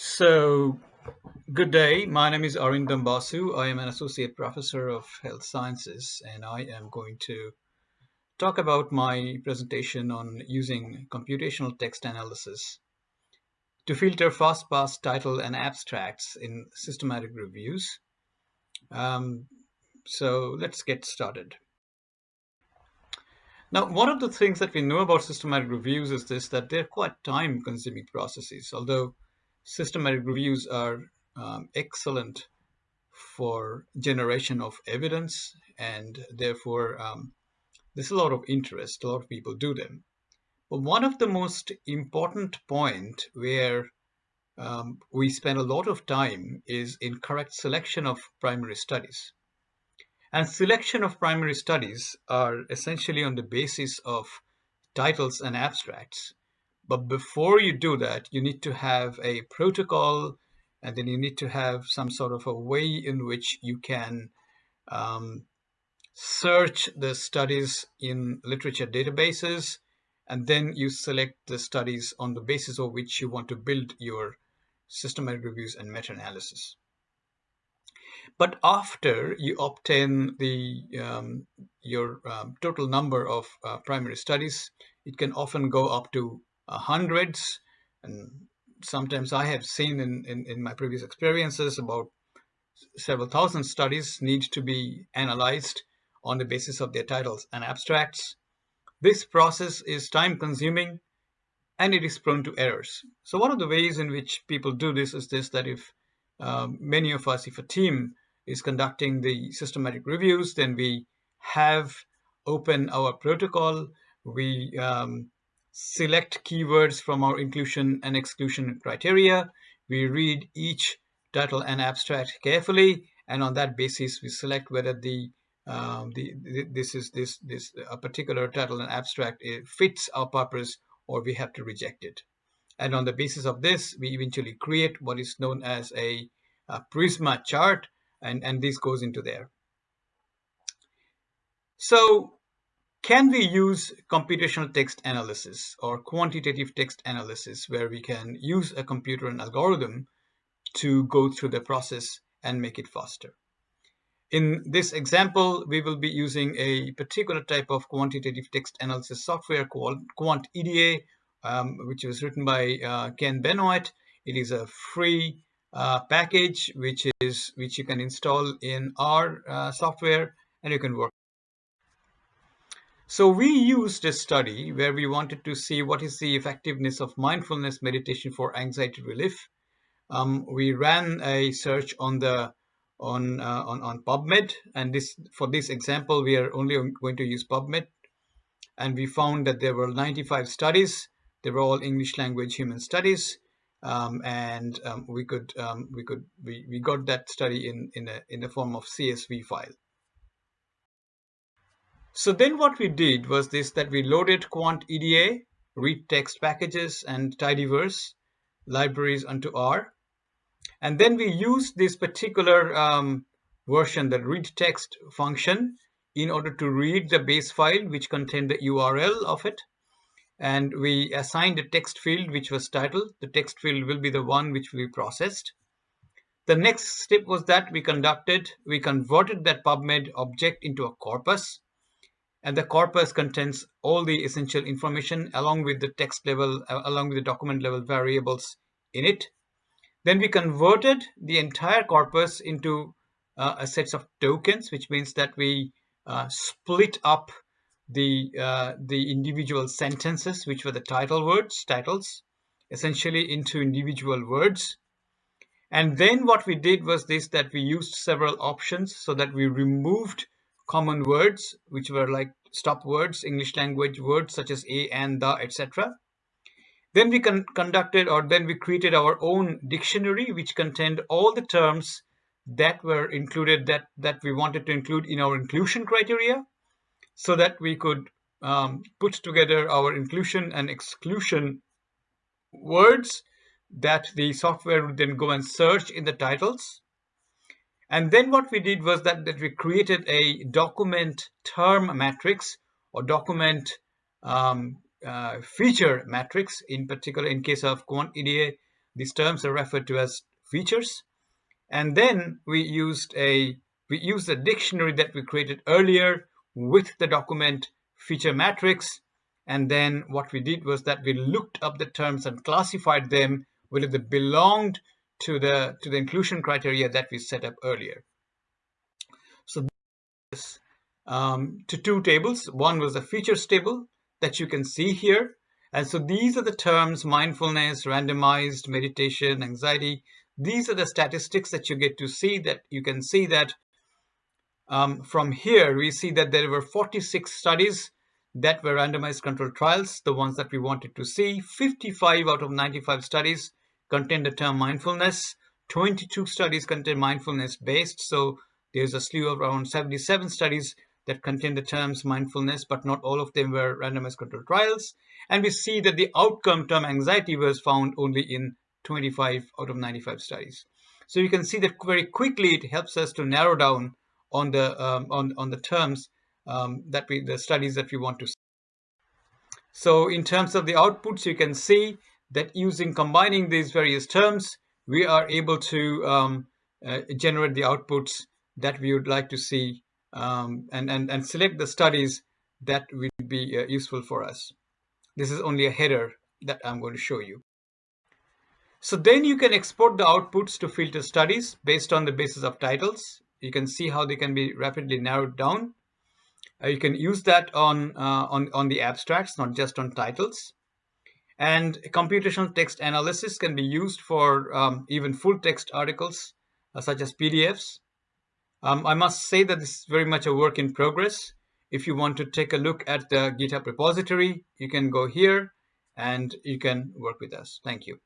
So, good day. My name is Arindam Basu. I am an associate professor of health sciences, and I am going to talk about my presentation on using computational text analysis to filter fast-pass title and abstracts in systematic reviews. Um, so let's get started. Now, one of the things that we know about systematic reviews is this, that they're quite time-consuming processes, although systematic reviews are um, excellent for generation of evidence and therefore um, there's a lot of interest, a lot of people do them. But one of the most important point where um, we spend a lot of time is in correct selection of primary studies. And selection of primary studies are essentially on the basis of titles and abstracts. But before you do that, you need to have a protocol and then you need to have some sort of a way in which you can um, search the studies in literature databases and then you select the studies on the basis of which you want to build your systematic reviews and meta-analysis. But after you obtain the um, your um, total number of uh, primary studies, it can often go up to hundreds and sometimes I have seen in, in, in my previous experiences about several thousand studies need to be analyzed on the basis of their titles and abstracts. This process is time consuming and it is prone to errors. So one of the ways in which people do this is this, that if um, many of us, if a team is conducting the systematic reviews, then we have open our protocol, we um, select keywords from our inclusion and exclusion criteria. We read each title and abstract carefully, and on that basis, we select whether the um, the, the, this is this this a particular title and abstract fits our purpose, or we have to reject it. And on the basis of this, we eventually create what is known as a, a Prisma chart, and and this goes into there. So can we use computational text analysis or quantitative text analysis where we can use a computer and algorithm to go through the process and make it faster? In this example, we will be using a particular type of quantitative text analysis software called QuantEDA, um, which was written by uh, Ken Benoit. It is a free uh, package which is which you can install in R uh, software and you can work so we used a study where we wanted to see what is the effectiveness of mindfulness meditation for anxiety relief. Um, we ran a search on the on, uh, on on PubMed, and this for this example we are only going to use PubMed, and we found that there were 95 studies. They were all English language human studies, um, and um, we could um, we could we, we got that study in in a in the form of CSV file. So then what we did was this, that we loaded QuantEDA, readtext packages and tidyverse libraries onto R. And then we used this particular um, version, the readtext function, in order to read the base file, which contained the URL of it. And we assigned a text field, which was title. The text field will be the one which we processed. The next step was that we conducted, we converted that PubMed object into a corpus and the corpus contains all the essential information along with the text level, uh, along with the document level variables in it. Then we converted the entire corpus into uh, a set of tokens, which means that we uh, split up the uh, the individual sentences, which were the title words, titles, essentially into individual words. And then what we did was this, that we used several options so that we removed common words, which were like stop words, English language words such as a and the, etc. Then we con conducted or then we created our own dictionary which contained all the terms that were included that, that we wanted to include in our inclusion criteria so that we could um, put together our inclusion and exclusion words that the software would then go and search in the titles and then what we did was that, that we created a document term matrix or document um, uh, feature matrix. In particular, in case of QuantEDA, These terms are referred to as features. And then we used a we used a dictionary that we created earlier with the document feature matrix. And then what we did was that we looked up the terms and classified them whether they belonged to the to the inclusion criteria that we set up earlier. So this um, to two tables. One was the features table that you can see here. And so these are the terms mindfulness, randomized, meditation, anxiety. These are the statistics that you get to see that you can see that um, from here, we see that there were 46 studies that were randomized controlled trials, the ones that we wanted to see. 55 out of 95 studies contain the term mindfulness. 22 studies contain mindfulness based. So there's a slew of around 77 studies that contain the terms mindfulness, but not all of them were randomized controlled trials. And we see that the outcome term anxiety was found only in 25 out of 95 studies. So you can see that very quickly it helps us to narrow down on the um, on on the terms um, that we the studies that we want to see. So in terms of the outputs, you can see that using combining these various terms, we are able to um, uh, generate the outputs that we would like to see um, and, and, and select the studies that would be uh, useful for us. This is only a header that I'm going to show you. So then you can export the outputs to filter studies based on the basis of titles. You can see how they can be rapidly narrowed down. Uh, you can use that on, uh, on, on the abstracts, not just on titles. And computational text analysis can be used for um, even full text articles, uh, such as PDFs. Um, I must say that this is very much a work in progress. If you want to take a look at the GitHub repository, you can go here and you can work with us. Thank you.